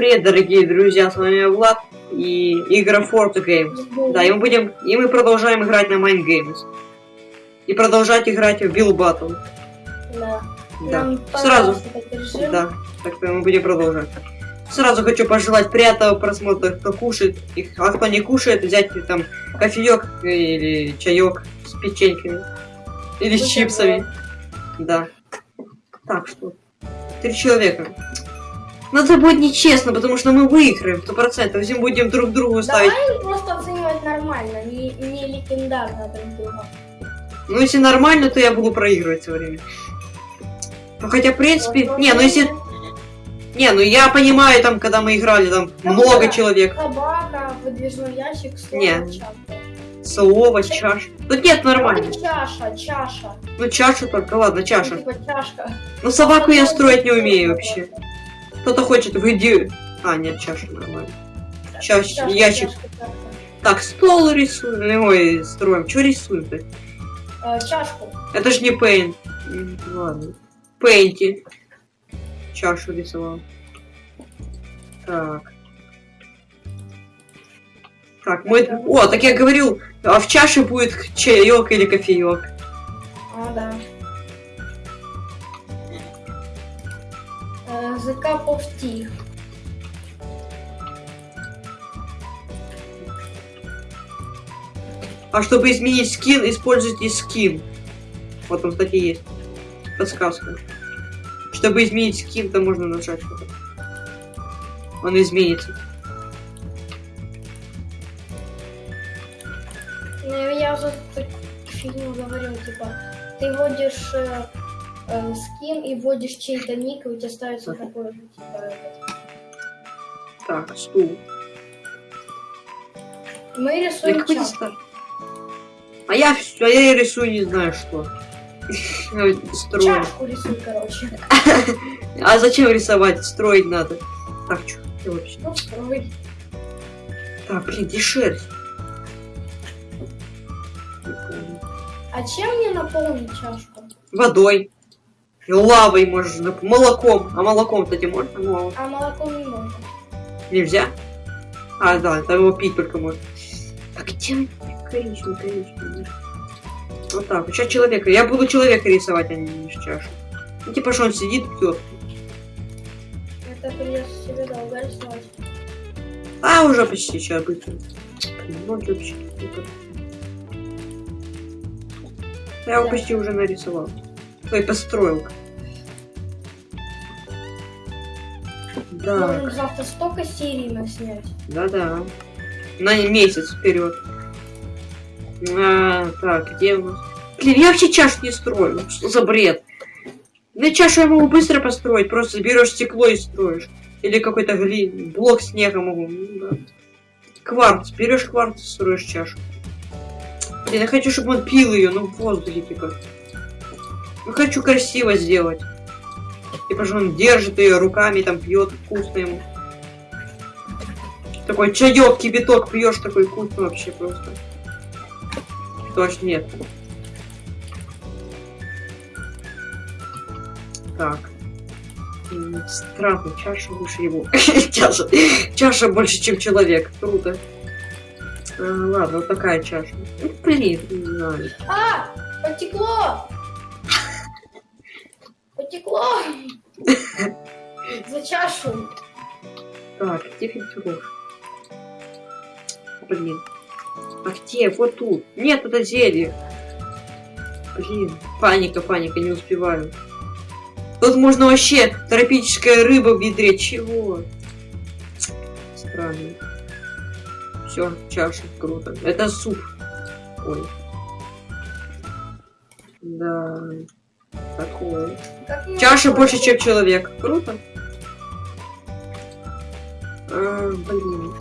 привет, дорогие друзья, с вами Влад и игра Fort Games. Да, и мы будем, и мы продолжаем играть на Mind Games. И продолжать играть в Bill Battle. Да. Да. Нам Сразу. Да, так что мы будем продолжать. Сразу хочу пожелать приятного просмотра, кто кушает, и- а кто не кушает, взять там кофеек или чаек с печеньками. Или с чипсами. Да. Так, что? Три человека. Но это будет нечестно, потому что мы выиграем, сто процентов. Если мы будем друг другу ставить. Давай просто оценивать нормально, не, не легендарно друг друга. Ну, если нормально, то я буду проигрывать все время. Ну, хотя, в принципе... Вот, Не, ну если... Не, ну я понимаю, там, когда мы играли, там Ну много да. человек. Собака, выдвижной ящик, слово, Не. чашка. Слово, чаш. Тут нет, нормально. Давай Чаша, чаша. Ну, чашу только, ладно, Ну, чаша. типа чашка. Ну, собаку я строить не умею вообще. Кто-то хочет в иди... А, нет, чаша нормально. Чашка, ящик. чашка. Так, стол рисуем. Ой, строим. Что рисуем-то? Э, чашку. Это ж не пейнт. Ладно. Пейнти. Чашу рисовал. Так. Так, мы... О, так я говорил, а в чаше будет чаек или кофеек. А, да. Э, of tea. А чтобы изменить скин, используйте скин. Вот он, кстати, есть. Подсказка. Чтобы изменить скин, то можно нажать. Он изменится. Ну, я уже так фигню говорил, типа, ты вводишь э, скин и вводишь чей-то ник, и у тебя ставится такой же, типа. Так, стул. Мы Да рисуем чашку. дистар? А я всё, а я рисую не знаю что. Строю. Чашку рисуй, короче. А зачем рисовать? Строить надо. Так, что вообще? Ну, строй. Так, блин, помню. А чем мне наполнить чашку? Водой. Лавой можно. Молоком. А молоком, кстати, можно? Ну, А молоком не можно. нельзя? А, да, там его пить только можно. Так, где коричневый, коричневый? Вот так, сейчас человека. Я буду человека рисовать, а не чашу. Ну, типа, что он сидит, пьет. Это придется себе долго рисовать. А, уже почти сейчас быстро. Вот вообще. Я его почти уже нарисовал. Ой, построил. Да, Можем завтра столько серий наснять. да-да. На месяц вперед. А, так, где у нас? Блин, я вообще чашу не строю. Что за бред? На чашу я могу быстро построить. Просто берешь стекло и строишь. Или какой-то гли... блок снега могу. Ну, да. Кварц. Берешь кварц и строишь чашу. Блин, я хочу, чтобы он пил ее, ну в воздухе, типа. Ну хочу красиво сделать. Типа же он держит ее руками, там пьет вкусно ему. Такой чаек, кипяток пьешь, такой вкусный вообще просто. Точно нет. Так. Странно, чаша выше его. чаша. чаша больше, чем человек. Круто. А, ладно, вот такая чаша. Ну, блин, не знаю. А! Потекло! Потекло! За чашу. Так, где фильтруешь? Блин. А где? Вот тут. Нет, это зелье. Блин. Паника, паника, не успеваю. Тут можно вообще тропическая рыба в ведре. Чего? Странно. Все, чаша, круто. Это суп. Ой. Да. Такое. Чаша больше, чем человек. Круто. А, блин.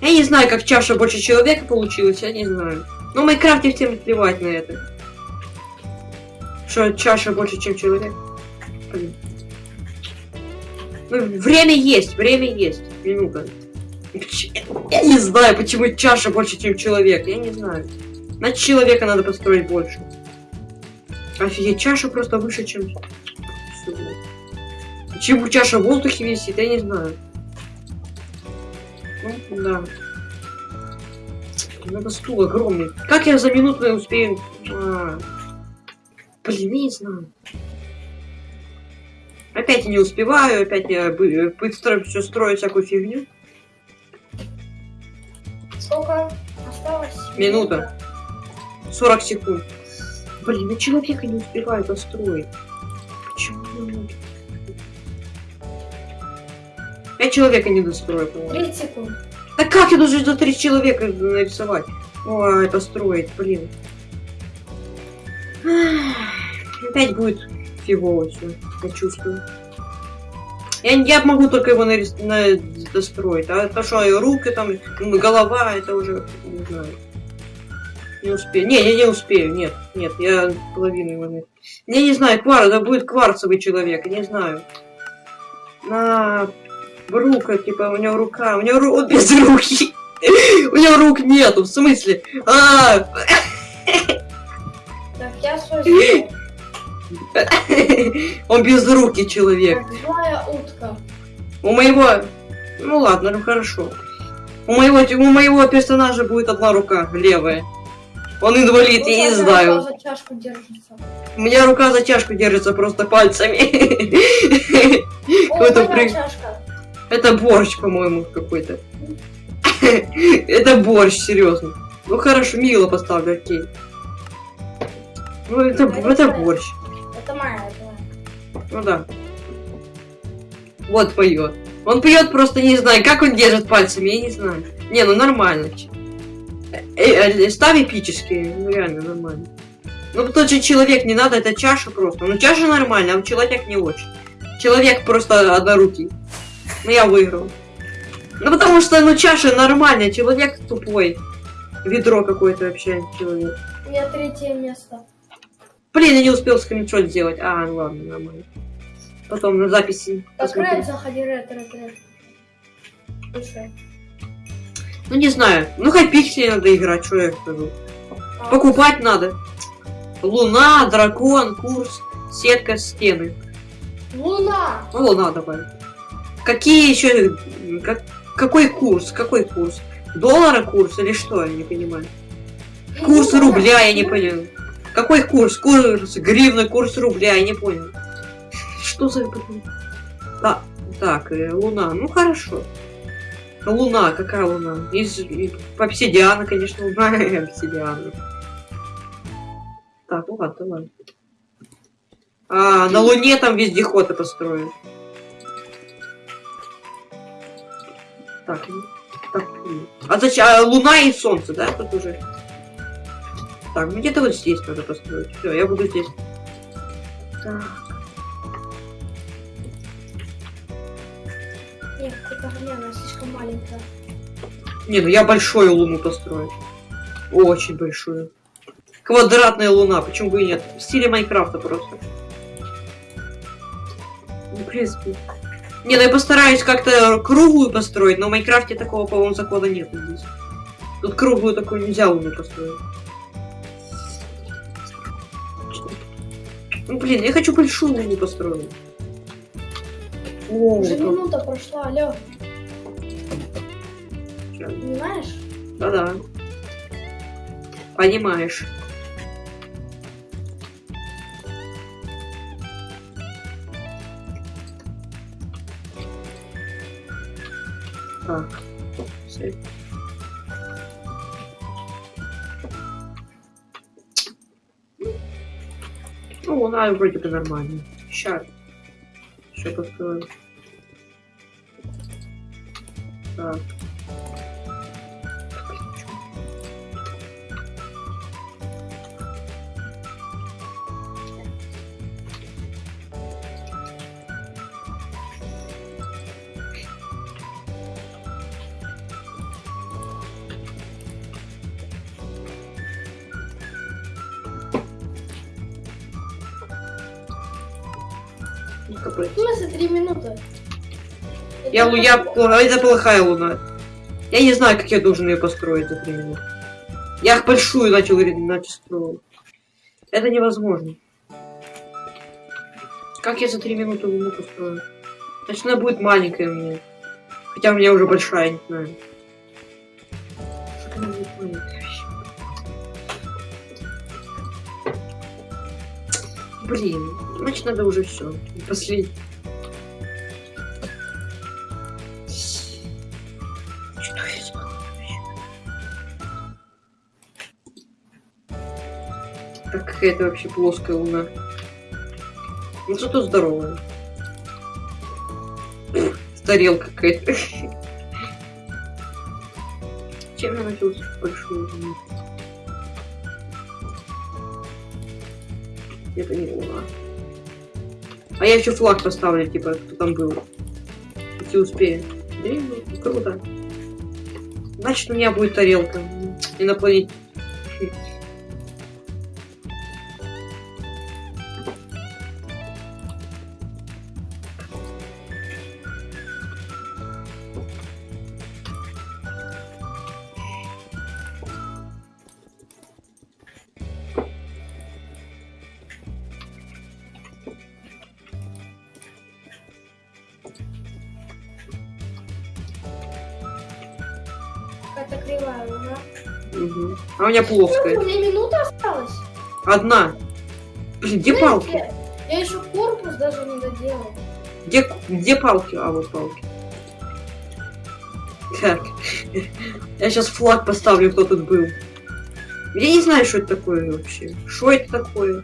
Я не знаю, как чаша больше человека получилась, я не знаю. Ну, в Майнкрафте всем плевать на это. Что чаша больше, чем человек. Блин. Ну, время есть, время есть. Минута. Я не знаю, почему чаша больше, чем человек. Я не знаю. Значит, человека надо построить больше. Офигеть, чаша просто выше, чем... Почему чаша в воздухе висит, я не знаю. Ну, да. Надо стул огромный. Как я за минуту не успею? А. Блин, я не знаю. Опять я не успеваю, опять я бы- быстро все строю всякую фигню. Сколько осталось? Минута. 40 секунд. Блин, я человека не успеваю построить. Почему? Я человека не дострою, по-моему. 30 секунд. Да как я должен за три человека нарисовать? Ой, построить, блин. Ах, Опять будет фигово все, я чувствую. Я, я могу только его нарис... на... достроить, а то что, руки там, голова, это уже, не знаю. Не успею. Не, я не успею, нет, нет, я половину его не... Я не знаю, квар, это будет кварцевый человек, не знаю. На рука, типа, у него рука, у него ру... он без руки. У него рук нету, в смысле? А, Так, я свой. Он без руки человек. Злая утка. У моего... Ну ладно, ну хорошо. У моего, у моего персонажа будет одна рука, левая. Он инвалид, я не Ну, знаю. За чашку держится. У меня рука за чашку держится просто пальцами. Какой-то чашка. Это борщ, по-моему, какой-то. Это борщ, серьезно. Ну хорошо, мило поставлю, окей. Ну это, это борщ. Это моя. Ну да. Вот поет. Он поет просто не знаю, как он держит пальцами, я не знаю. Не, ну нормально. Э, э, Ставь эпические, ну реально нормально. Ну тот же человек не надо, это чаша просто. Ну чаша нормально, а человек не очень. Человек просто однорукий. Ну я выиграл. Ну потому что, ну чаша нормальная, человек тупой. Ведро какое-то вообще человек. У меня третье место. Блин, я не успел скриншот сделать. А, ну ладно, нормально. Потом на записи. Ред, заходи, Ред. Слушай. Ну не знаю. Ну хоть пиксели надо играть, что я скажу. Покупать надо. Луна, дракон, курс, сетка, стены. Луна! Ну луна давай. Какие еще... Как, какой курс? Какой курс? Доллара курс или что? Я не понимаю. Курс рубля, я не понял. Какой курс? Курс гривны, курс рубля, я не понял. Что за... Да, так, э, луна. Ну хорошо. Луна, какая луна? Из, из обсидиана, конечно, луна обсидиана. Так, ну ладно, давай. А, на луне там вездеходы построят. Так, ну, так. ну. А зачем? А, луна и солнце, да, тут уже? Так, ну где-то вот здесь надо построить. Все, я буду здесь. Так. Нет, не, она слишком маленькая. Не, ну я большую луну построю. Очень большую. Квадратная луна, почему бы и нет? В стиле Майнкрафта просто. Ну, в принципе. Не, ну я постараюсь как-то круглую построить, но в Майнкрафте такого, по-моему, закона нет здесь. Тут круглую такую нельзя луну построить. Ну блин, я хочу большую луну построить. О, Уже как- минута прошла, алло. Щас. Понимаешь? Да-да. Понимаешь. Так. Всё. Ну, она вроде бы нормально. Сейчас. Еще построю. Так. Я, Это лу- я, как- пла- это плохая луна. Я не знаю, как я должен ее построить за три минуты. Я их большую начал начал строить. Это невозможно. Как я за три минуты луну построю? Значит, она будет маленькая меня. Хотя у меня уже большая, не знаю. Блин, значит надо уже все. Последний. Какая-то вообще плоская луна. Ну зато здоровая. Тарелка какая-то. Чем я начал большую луну? Это не луна. А я еще флаг поставлю, типа, кто там был. Если успею. Ну, круто. Значит, у меня будет тарелка. Инопланетян. Кривая луна. Мгм. А у меня плоская. Ну, мне минута осталась. Одна. Где палки? Я, еще корпус даже не доделал. Где, где палки? А, вот палки. Так. Я сейчас флаг поставлю, кто тут был. Я не знаю, что это такое вообще. Что это такое?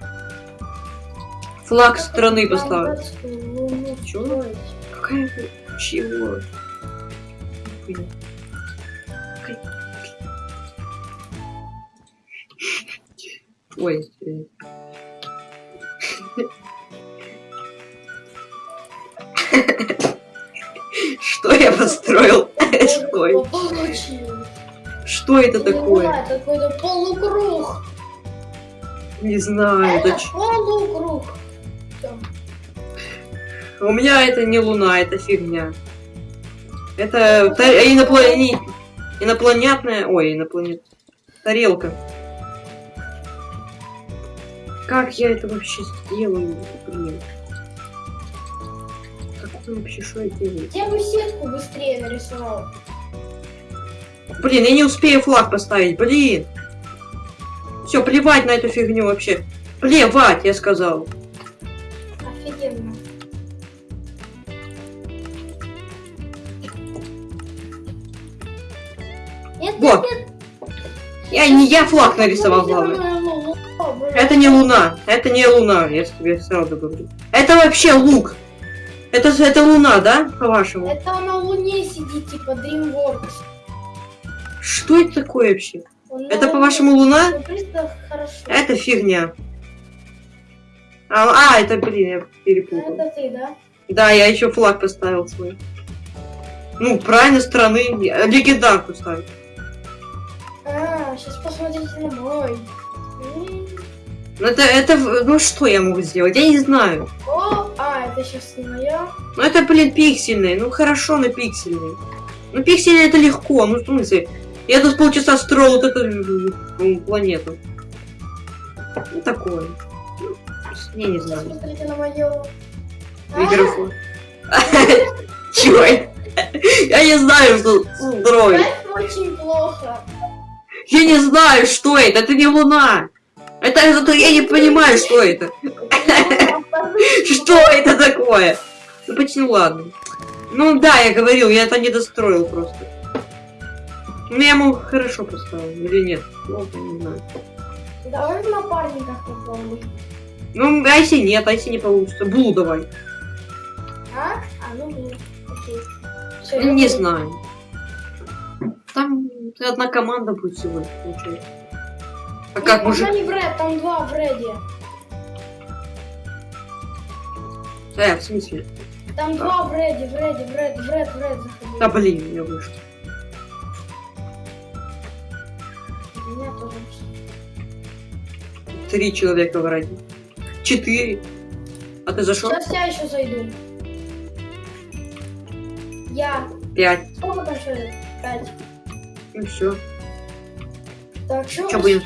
Флаг страны Чё? строить. Какая... Чего? Ой. Что я построил? Что это? Что это такое? какой-то полукруг. Не знаю. это полукруг. У меня это не луна, это фигня. Это инопланетная... Ой, инопланет... Тарелка. Как я это вообще сделаю? Блин. Как это вообще, что я делаю? Я бы сетку быстрее нарисовал. Блин, я не успею флаг поставить, блин. Все, плевать на эту фигню вообще. Плевать, я сказал. Офигенно. Нет, Вот. нет, нет. Я не я флаг нарисовал, главное. Луна. Это не луна, это не луна, я тебе сразу говорю. Это вообще лук. Это, это луна, да, по-вашему? Это на луне сидит, типа DreamWorks. Что это такое вообще? Он на Это, по-вашему, луна? Хорошо. Это фигня. А, а, это, блин, я перепутал. Это ты, да? Да, я еще флаг поставил свой. Ну, правильно, страны. Легендарку ставлю. А, сейчас посмотрите на мой. Ну, это, это, ну, что я могу сделать? Я не знаю. О, а, это сейчас не моя. Ну, это, блин, пиксельный. Ну, хорошо, но пиксельный. Ну, пиксельный это легко. Ну, в смысле, я тут полчаса строил вот эту планету. Ну, такое. Я не знаю. посмотрите на мою. Микрофон. Чего? я? Не знаю, что строить. Очень плохо. Я не знаю, что это. Это не луна. Это, это я не понимаю, что это. Что это такое? Ну, почему ладно. Ну да, я говорил, я это не достроил просто. Ну, я ему хорошо поставил, или нет? Плохо, не знаю. Давай в напарниках попробуй. Ну, айси нет, айси не получится. Блу давай. А? А, ну блин. Окей. Ну, я не знаю. Там одна команда будет лишь, получается. А как Нет, мужик? не в ред, там два реде. Э, в смысле? Там два реде, в ред, в ред, в ред заходи. Да блин, я вышел. У меня тоже. Три человека в ради. Четыре. А ты зашел? Сейчас я еще зайду. Я. Пять. Сколько там человек? Пять. Ну все. Так, что Чё будем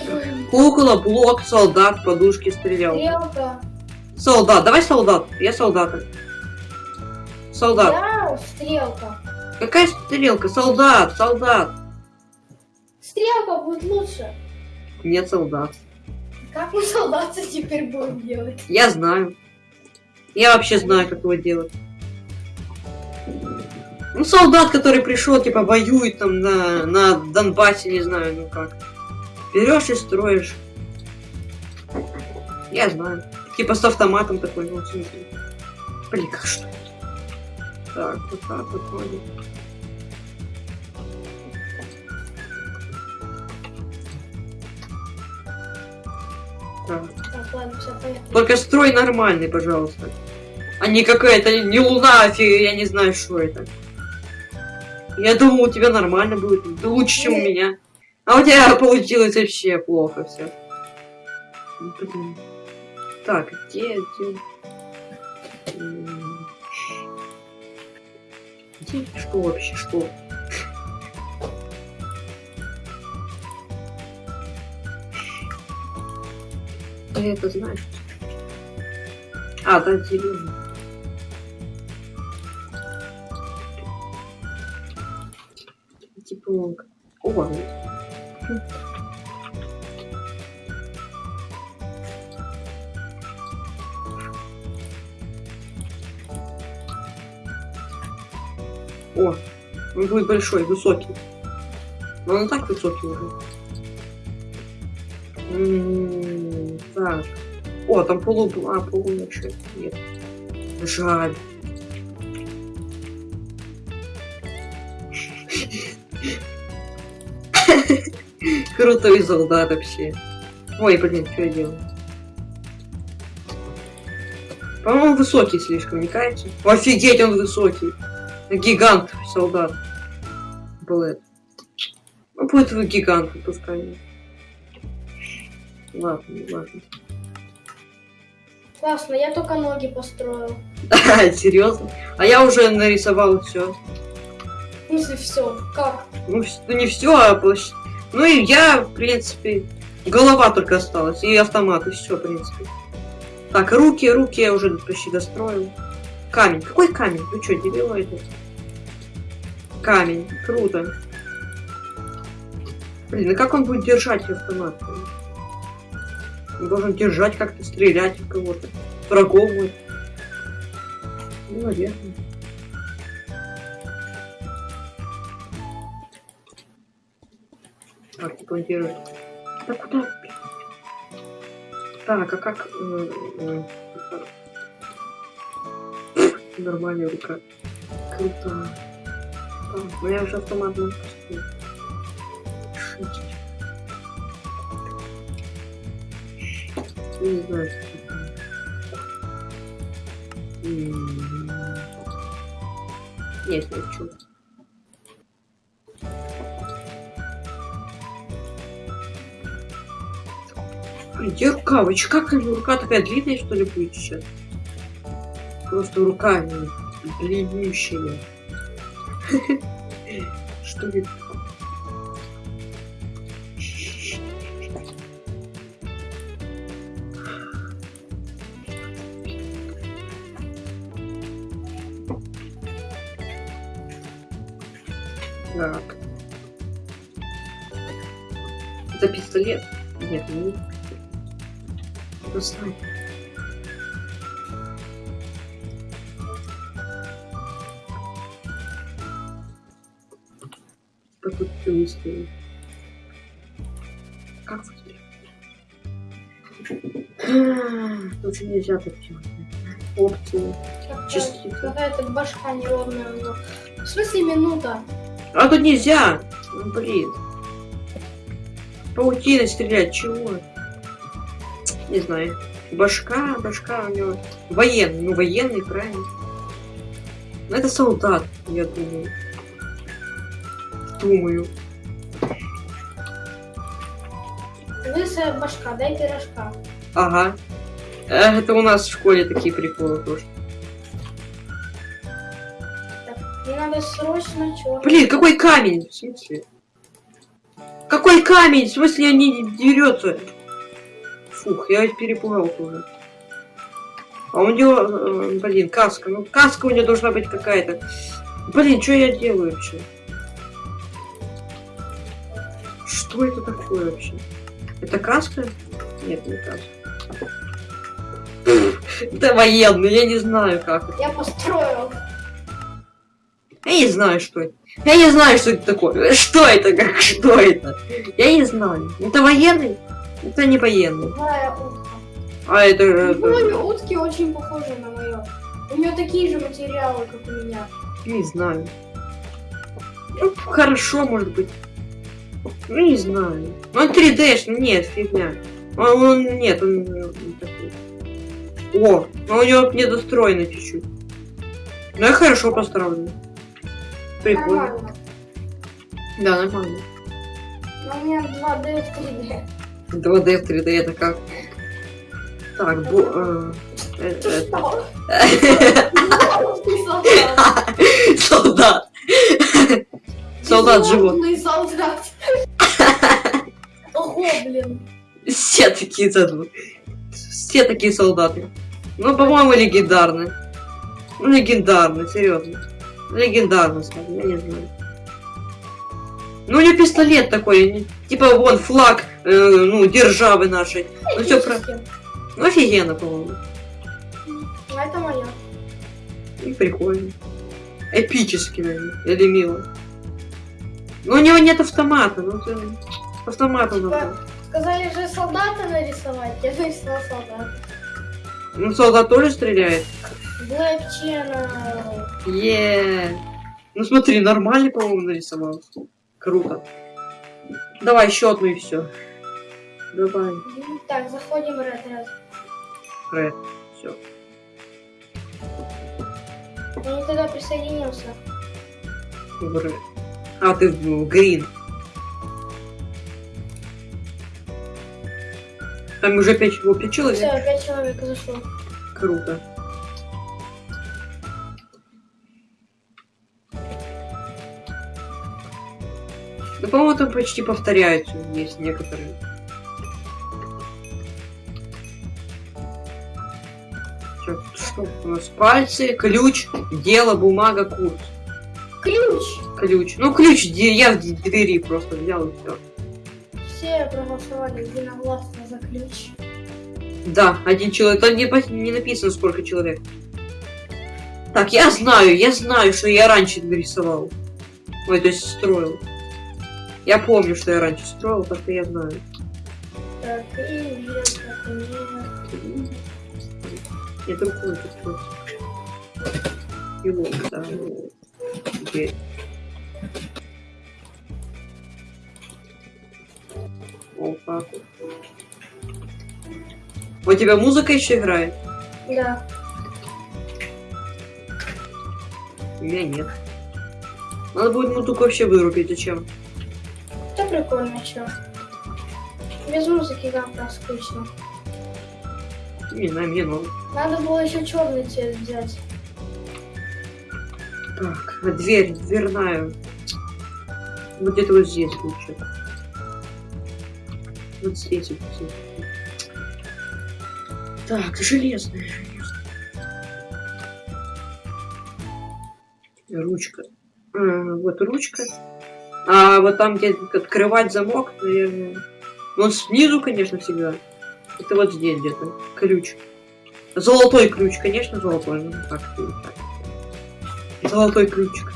Кукла, блок, солдат, подушки, стрелялка. Стрелка. Солдат, давай солдат. Я солдата. Солдат. Я стрелка. Какая стрелка? Солдат, солдат. Стрелка будет лучше. Нет солдат. Как мы солдаты теперь будем делать? Я знаю. Я вообще знаю, как его делать. Ну, солдат, который пришел, типа, воюет там на, на Донбассе, не знаю, ну как. Берешь и строишь. Я знаю. Типа с автоматом такой, ну, в смысле. Блин, как что? Так, вот так вот вроде. Так. Ладно, все. Только строй нормальный, пожалуйста. А не какая-то, не луна, а я не знаю, что это. Я думал, у тебя нормально будет. Да лучше, чем у меня. А у тебя получилось вообще плохо все. Блин. Так, где, где? Где? Что вообще, что? Ты это знаешь? А, да, зеленый. Типа, о, вот. О, он будет большой, высокий. Но он так высокий уже. М, Так. О, там полу... А, полуночи. Нет. Жаль. Крутой солдат вообще. Ой, блин, что я делаю? По-моему, высокий слишком, не кажется? Офигеть, он высокий. Гигант солдат. Блэд. Ну, будет вы гигант, пускай. Ладно, ладно. Классно, я только ноги построил. Серьезно? А я уже нарисовал все. В смысле, все. Как? Ну, ну, не все, а площадь. Ну и я, в принципе, голова только осталась, и автомат, и все, в принципе. Так, руки, руки я уже почти достроил. Камень. Какой камень? Вы что, дебилоиды? Камень. Круто. Блин, а как он будет держать автомат? Он должен держать как-то, стрелять в кого-то. Врагов будет. Ну, наверное. Держит. Да куда? Так, а как... э, э? Нормальная рука. Круто. Так, ну я уже автомат. Шить. Не знаю, что это. М. Нет, не хочу. Где рука? Вы чё, как рука такая длинная, что ли, будет сейчас? Просто рука не длиннющая. Что это? Нельзя так делать. Опции. Частица. Какая-то башка неровная. у него. В смысле минута? А тут нельзя! Ну, блин. Паутиной стрелять, чего? Не знаю. Башка, башка у него. Военный, ну военный, правильно. Ну это солдат, я думаю. Думаю. Лысая башка, дай пирожка. Ага. Э, Это у нас в школе такие приколы тоже. Так, мне надо срочно черный. Блин, какой камень? В смысле? Какой камень? В смысле, не дерется? Фух, я перепугался уже. А у него, э, блин, каска. Ну, каска у него должна быть какая-то. Блин, что я делаю вообще? Что это такое вообще? Это каска? Нет, не каска. Это военный, я не знаю как. Я построил. Я не знаю, что это. Я не знаю, что это такое. Что это? Как что это? Я не знаю. Это военный? Это не военный. Утка. А это... это- Мои утки очень похожи на мою. У нее такие же материалы, как у меня. Не знаю. Ну, хорошо, может быть. Ну, не знаю. Ну, он 3D, -шный, нет, фигня. Он, он- нет, он, он такой. О, ну у него недостроено чуть-чуть. Ну, я хорошо поставлю. Прикольно. Нормально. Да, нормально. Но у меня 2D в 3D. 2D в 3D это как? Так, бу... э, э, э, солдат. Солдат. Солдат живот. Безмозглый солдат. Ого, блин. Все такие зовут. Все такие солдаты. Ну, по-моему, легендарные. Ну, легендарные, серьезно. Легендарно, скажем, я не знаю. Ну, у него пистолет такой, типа вон флаг, э, ну, державы нашей. Ну, все про... Ну, офигенно, по-моему. Ну, Это моя. И прикольно. Эпически, наверное, или мило. Но у него нет автомата, ну, ты... Автомата надо. Сказали же солдата нарисовать. Я нарисовал солдата. Ну, солдат тоже стреляет. Black Channel. Е. Ну смотри, нормально, по-моему, нарисовал. Круто. Давай еще одну и все. Давай, Так, заходим в Red Red. Ред. Все. Я не тогда присоединился. В Red. А, ты в Грин. Там уже пять, о, пять Все, человек. опять человек зашло. Круто. Ну, по-моему, там почти повторяются есть некоторые. Чё, Что у нас? Пальцы, ключ, дело, бумага, курс. Ключ! Ключ. Ну, ключ, я в двери просто взял и все. Все проголосовали единогласно за ключ. Да, один человек. Там не, не написано, сколько человек. Так, я знаю, я знаю, что я раньше нарисовал. Ой, то есть строил. Я помню, что я раньше строил, так-то я знаю. Так, и. Я другой тут. Его, да, теперь. Вот. У тебя музыка еще играет? Да. У меня нет. Надо будет музыку вообще вырубить, зачем? Это прикольно, чё. Без музыки как-то скучно. Не знаю, мне надо. Надо было еще черный цвет взять. Так, а дверь, дверная. Вот где-то вот здесь лучше. Вот здесь вот здесь. Так, железная, железная. Ручка. А, вот ручка. А вот там, где открывать замок, наверное. Ну, он снизу, конечно, всегда. Это вот здесь где-то. Ключ. Золотой ключ, конечно, золотой. Ну, так, так. Золотой ключик.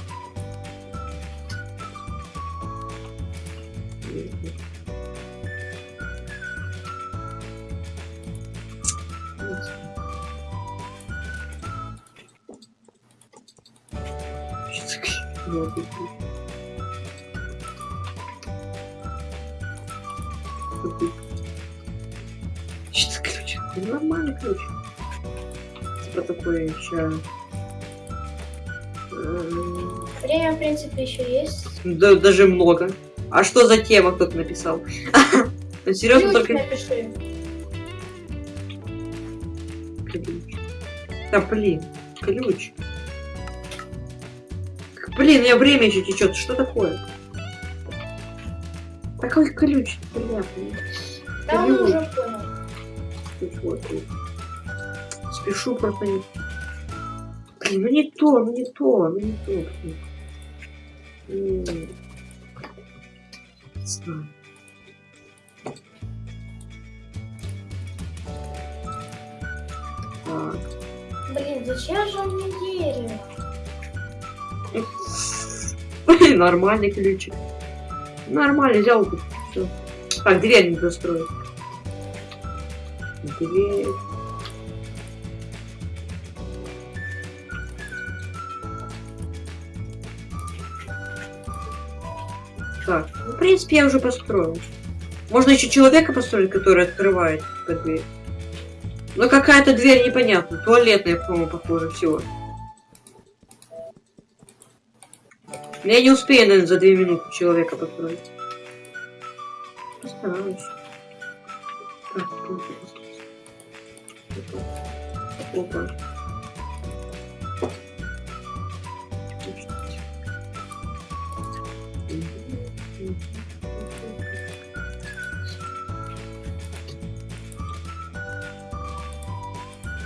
Золотой ключ. Что ключ? Нормальный ключ. Типа такой еще... М, Время, в принципе, еще есть. Да, даже много. А что за тема кто-то написал? Ну, Серьезно, только напиши. Да блин, ключ меня время еще течет. Что такое? Такой колючий. Да, ну, он уже понял. Спешу просто не... Блин, ну не то, ну не то, ну не то. Блин, зачем же мне дерево? Нормальный ключик. Нормально, взял. Все. Так, дверь не достроить. Дверь. Так, ну, в принципе, я уже построил. Можно еще человека построить, который открывает эту дверь. Но какая-то дверь непонятная. Туалетная, по-моему, похоже, всего. Но Я не успею, наверное, за две минуты человека построить. Постараюсь. Тут Опа.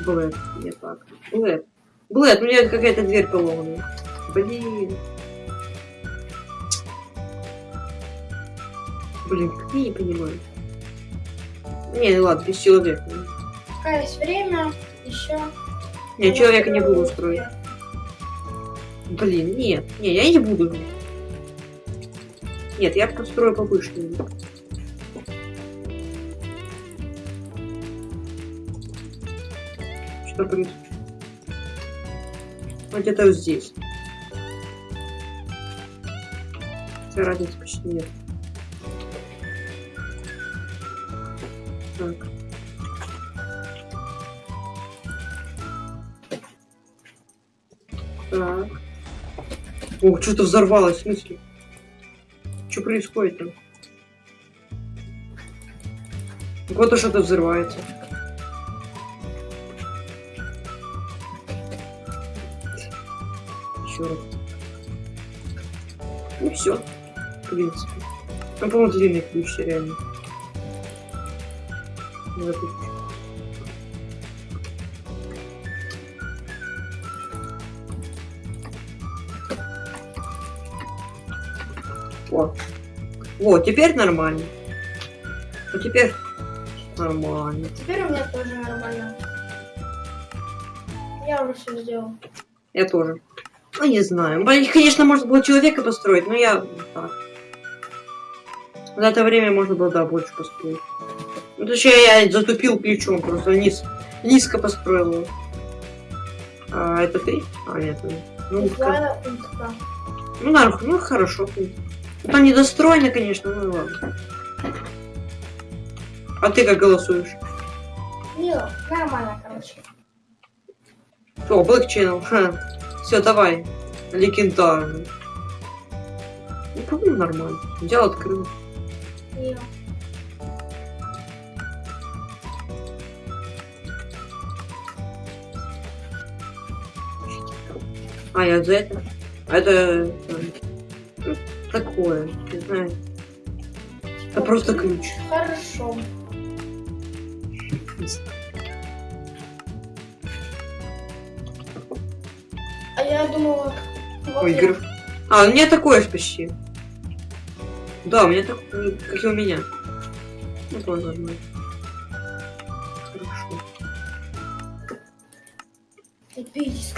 Блэд, не так. Блэд. Блэд, у меня какая-то дверь поломанная. Блин. Блин, как я не понимаю. Не, ладно, без человека. Пока есть время, еще. Не, человека не буду строить. Блин, нет, не, я не буду. Нет, я построю повыше. Что происходит? Вот где-то вот здесь. Разницы почти нет. Так. Так. Ох, что-то взорвалось, в смысле? Что происходит там? Вот что-то взрывается. Еще раз. Ну все, в принципе. Ну, по-моему, длинный ключ реально. Надо ключ. О. Вот, теперь нормально. Вот теперь нормально. Теперь у меня тоже нормально. Я уже все сделал. Я тоже. Ну, не знаю. Конечно, можно было человека построить, но я так. За это время можно было, да, больше построить. Ну, точнее, я затупил плечом, просто низ, низко построил. А, это ты? А, нет. Ну, утка. ну, нар- ну хорошо. Ну, Там недостроено, конечно, ну ладно. А ты как голосуешь? Ну, нормально, короче. О, Black Channel. Все, давай. Легендарный. Ну, по-моему, нормально. Дело открыл. И А, я за это? А это... э, Такое, не знаю. Это просто ключ. Хорошо. А я думала... Вот Ой, я-. А, у меня такое же почти. Да, у меня такое, как и у меня. Ну, тоже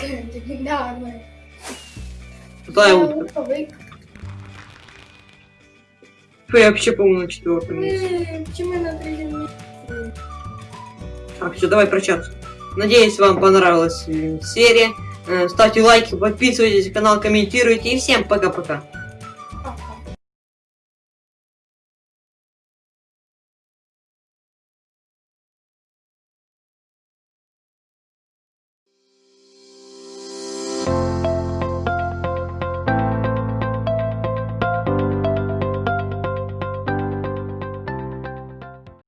Эпическая, легендарная. Да, я Фу, Я вообще, по-моему, на четвертом месте. М, Почему на третьем месте? Так, все, давай прощаться. Надеюсь, вам понравилась э, серия. Э, Ставьте лайки, подписывайтесь на канал, комментируйте. И всем пока-пока.